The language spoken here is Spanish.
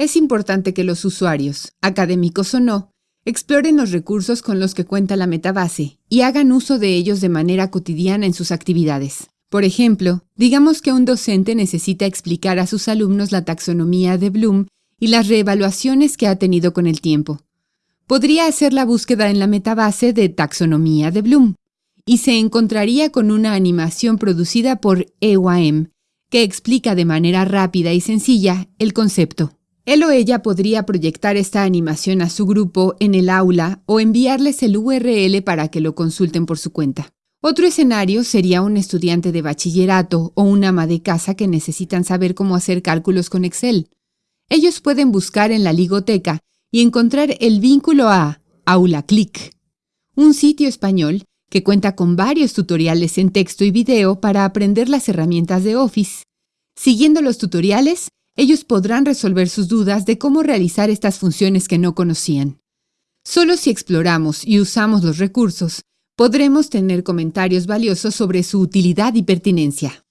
Es importante que los usuarios, académicos o no, exploren los recursos con los que cuenta la metabase y hagan uso de ellos de manera cotidiana en sus actividades. Por ejemplo, digamos que un docente necesita explicar a sus alumnos la taxonomía de Bloom y las reevaluaciones que ha tenido con el tiempo. Podría hacer la búsqueda en la metabase de taxonomía de Bloom y se encontraría con una animación producida por EYM que explica de manera rápida y sencilla el concepto. Él o ella podría proyectar esta animación a su grupo en el aula o enviarles el URL para que lo consulten por su cuenta. Otro escenario sería un estudiante de bachillerato o una ama de casa que necesitan saber cómo hacer cálculos con Excel. Ellos pueden buscar en la ligoteca y encontrar el vínculo a AulaClick, un sitio español que cuenta con varios tutoriales en texto y video para aprender las herramientas de Office. Siguiendo los tutoriales, ellos podrán resolver sus dudas de cómo realizar estas funciones que no conocían. Solo si exploramos y usamos los recursos, podremos tener comentarios valiosos sobre su utilidad y pertinencia.